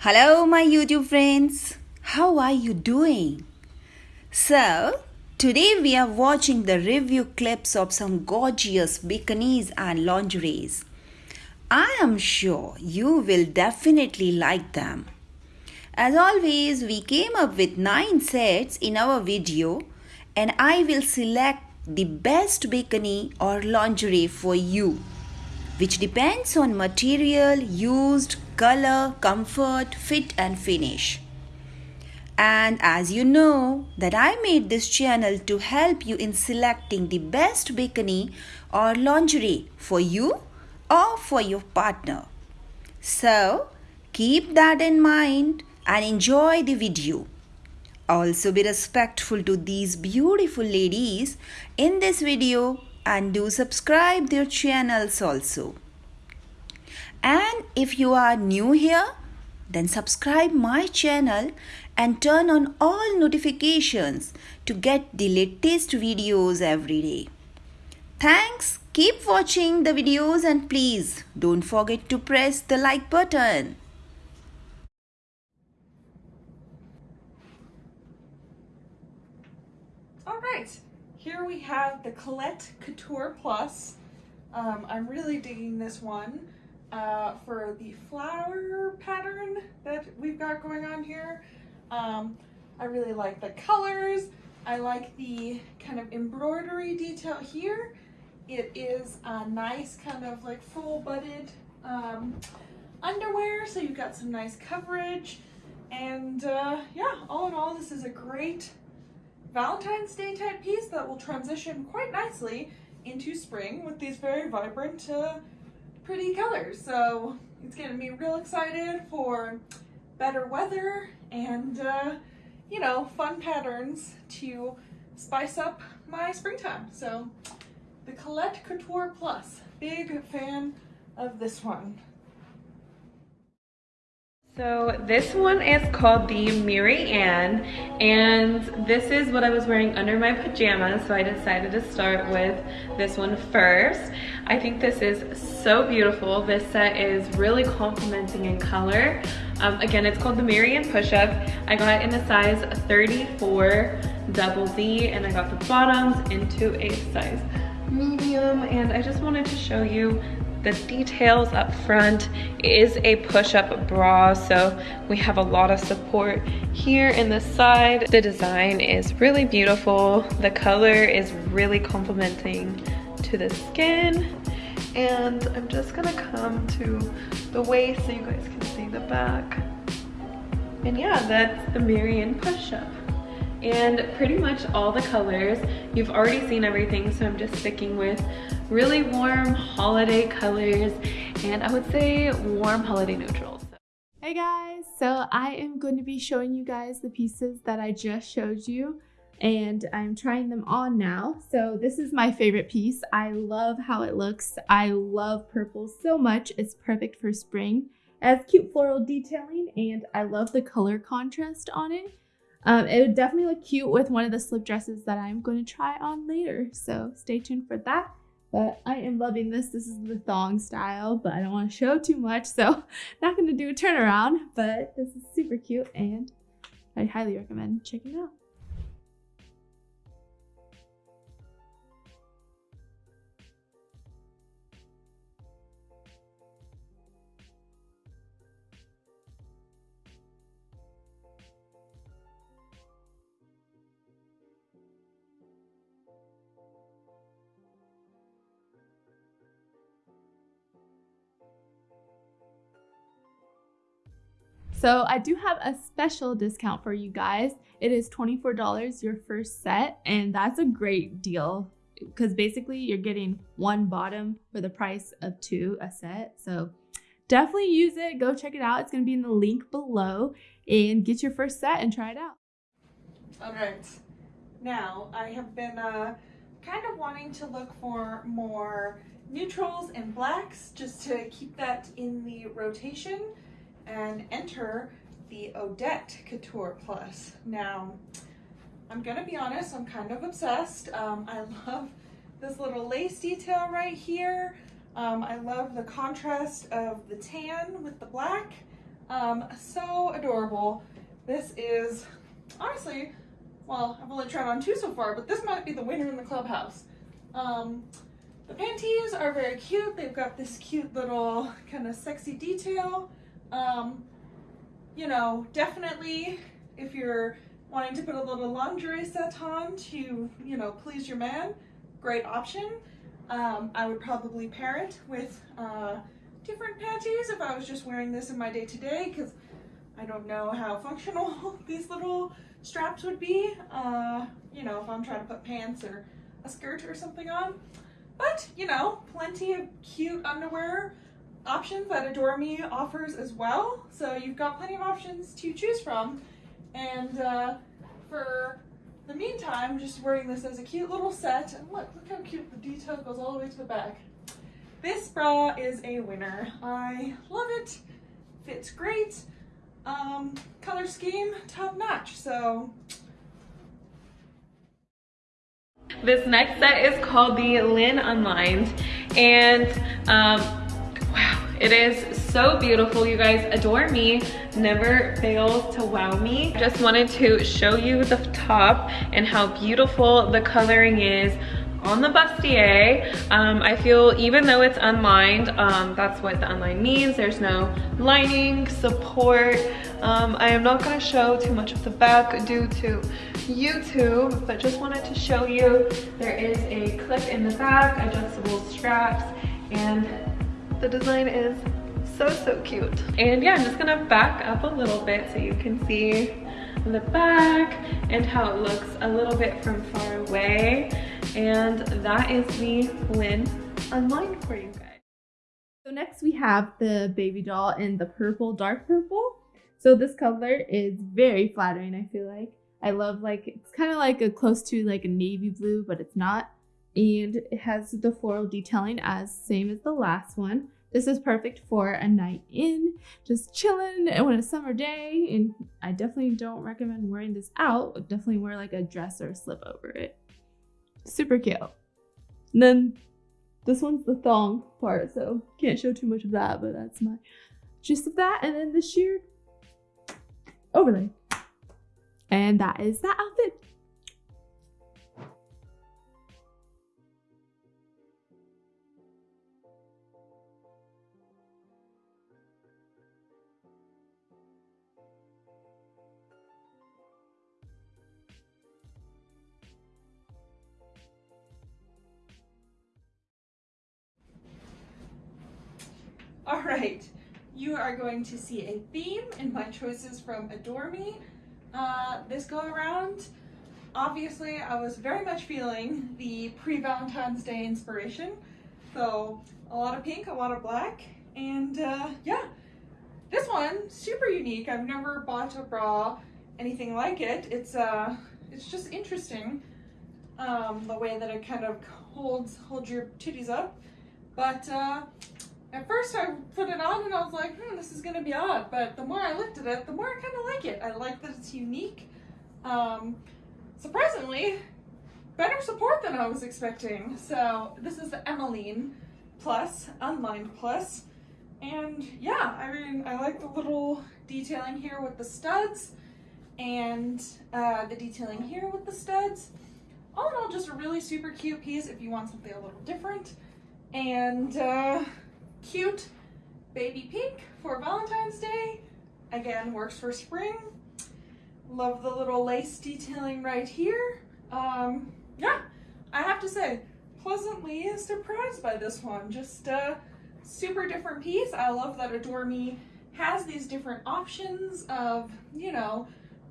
Hello, my YouTube friends. How are you doing? So, today we are watching the review clips of some gorgeous bikinis and lingeries. I am sure you will definitely like them. As always, we came up with 9 sets in our video and I will select the best bikini or lingerie for you which depends on material used, color, comfort, fit and finish. And as you know that I made this channel to help you in selecting the best bikini or lingerie for you or for your partner. So keep that in mind and enjoy the video. Also be respectful to these beautiful ladies in this video and do subscribe their channels also. And if you are new here, then subscribe my channel and turn on all notifications to get the latest videos every day. Thanks. Keep watching the videos and please don't forget to press the like button. All right, here we have the Colette Couture Plus. Um, I'm really digging this one uh, for the flower pattern that we've got going on here. Um, I really like the colors. I like the kind of embroidery detail here. It is a nice kind of like full butted um, underwear, so you've got some nice coverage. And uh, yeah, all in all, this is a great Valentine's Day type piece that will transition quite nicely into spring with these very vibrant, uh, pretty colors. So it's getting me real excited for better weather and, uh, you know, fun patterns to spice up my springtime. So the Colette Couture Plus, big fan of this one. So this one is called the Mary Ann and this is what I was wearing under my pajamas so I decided to start with this one first. I think this is so beautiful. This set is really complementing in color. Um, again, it's called the Mary Ann Push-Up. I got in a size 34 double D and I got the bottoms into a size medium and I just wanted to show you the details up front is a push-up bra, so we have a lot of support here in the side. The design is really beautiful. The color is really complementing to the skin. And I'm just gonna come to the waist so you guys can see the back. And yeah, that's the Mary Ann push-up and pretty much all the colors. You've already seen everything, so I'm just sticking with really warm holiday colors and I would say warm holiday neutrals. Hey guys, so I am going to be showing you guys the pieces that I just showed you and I'm trying them on now. So this is my favorite piece. I love how it looks. I love purple so much. It's perfect for spring. It has cute floral detailing and I love the color contrast on it. Um, it would definitely look cute with one of the slip dresses that I'm going to try on later. So stay tuned for that. But I am loving this. This is the thong style, but I don't want to show too much. So not going to do a turnaround, but this is super cute and I highly recommend checking it out. So I do have a special discount for you guys. It is $24 your first set and that's a great deal because basically you're getting one bottom for the price of two a set. So definitely use it. Go check it out. It's going to be in the link below and get your first set and try it out. All right. Now, I have been uh, kind of wanting to look for more neutrals and blacks just to keep that in the rotation and enter the Odette Couture Plus. Now, I'm gonna be honest, I'm kind of obsessed. Um, I love this little lace detail right here. Um, I love the contrast of the tan with the black. Um, so adorable. This is, honestly, well, I've only tried on two so far, but this might be the winner in the clubhouse. Um, the panties are very cute. They've got this cute little kind of sexy detail. Um, you know, definitely if you're wanting to put a little lingerie set on to, you know, please your man, great option. Um, I would probably pair it with uh, different panties if I was just wearing this in my day-to-day because I don't know how functional these little straps would be, uh, you know, if I'm trying to put pants or a skirt or something on. But, you know, plenty of cute underwear options that Adore Me offers as well. So you've got plenty of options to choose from. And uh, for the meantime, just wearing this as a cute little set. And look, look how cute the detail goes all the way to the back. This bra is a winner. I love it. Fits great. Um, color scheme, top notch. So This next set is called the Lynn Unlined and um, it is so beautiful. You guys adore me, never fails to wow me. Just wanted to show you the top and how beautiful the coloring is on the bustier. Um, I feel even though it's unlined, um, that's what the unlined means. There's no lining, support. Um, I am not gonna show too much of the back due to YouTube, but just wanted to show you there is a clip in the back, adjustable straps, and the design is so, so cute. And yeah, I'm just gonna back up a little bit so you can see the back and how it looks a little bit from far away. And that is the Lynn Unlined for you guys. So next we have the baby doll in the purple, dark purple. So this color is very flattering, I feel like. I love like, it's kind of like a close to like a navy blue, but it's not. And it has the floral detailing as same as the last one. This is perfect for a night in, just chilling on a summer day. And I definitely don't recommend wearing this out. Definitely wear like a dress or a slip over it. Super cute. And then this one's the thong part, so can't show too much of that, but that's my gist of that. And then the sheer overlay. And that is that outfit. All right, you are going to see a theme in my choices from Adore Me. Uh, this go around, obviously I was very much feeling the pre-Valentine's Day inspiration. So a lot of pink, a lot of black, and uh, yeah, this one, super unique. I've never bought a bra, anything like it. It's, uh, it's just interesting um, the way that it kind of holds, holds your titties up. But uh, at first I put it on and I was like, hmm, this is gonna be odd. But the more I looked at it, the more I kind of like it. I like that it's unique. Um, surprisingly, better support than I was expecting. So this is the Emmeline Plus, Unlined Plus. And yeah, I mean, I like the little detailing here with the studs and uh, the detailing here with the studs. All in all, just a really super cute piece if you want something a little different. And uh, cute baby pink for Valentine's Day. Again, works for spring. Love the little lace detailing right here. Um, yeah, I have to say, pleasantly surprised by this one. Just a super different piece. I love that Adore Me has these different options of, you know,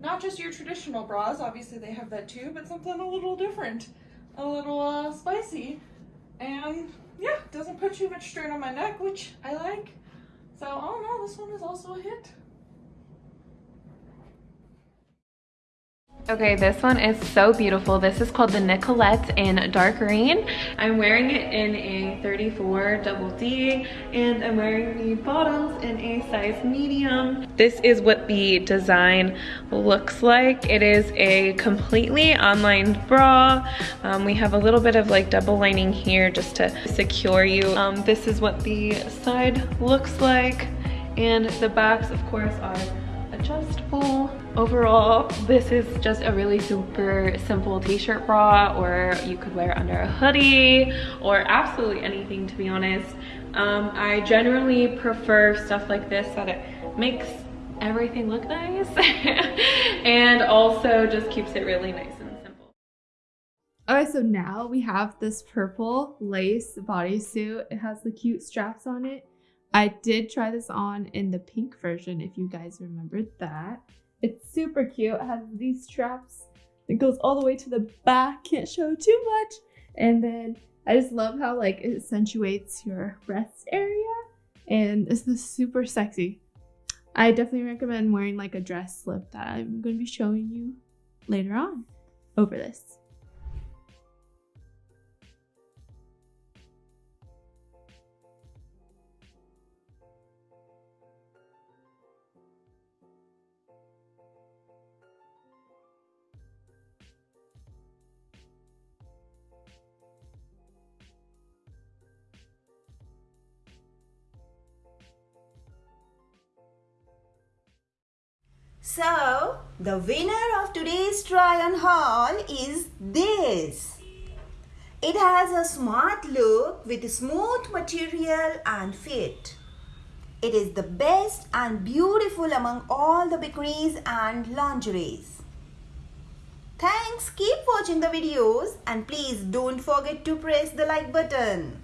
not just your traditional bras, obviously they have that too, but something a little different, a little uh, spicy. And yeah, doesn't put too much strain on my neck, which I like. So all in all, this one is also a hit. Okay, this one is so beautiful. This is called the Nicolette in dark green. I'm wearing it in a 34 double D and I'm wearing the bottoms in a size medium. This is what the design looks like. It is a completely unlined bra. Um, we have a little bit of like double lining here just to secure you. Um, this is what the side looks like And the backs, of course, are Overall, this is just a really super simple t-shirt bra or you could wear under a hoodie or absolutely anything to be honest. Um, I generally prefer stuff like this that it makes everything look nice and also just keeps it really nice and simple. Okay, so now we have this purple lace bodysuit. It has the cute straps on it. I did try this on in the pink version if you guys remembered that. It's super cute. It has these straps. It goes all the way to the back. Can't show too much. And then I just love how like it accentuates your breast area. And it's just super sexy. I definitely recommend wearing like a dress slip that I'm going to be showing you later on over this. So, the winner of today's try on haul is this. It has a smart look with smooth material and fit. It is the best and beautiful among all the bikinis and lingeries. Thanks, keep watching the videos and please don't forget to press the like button.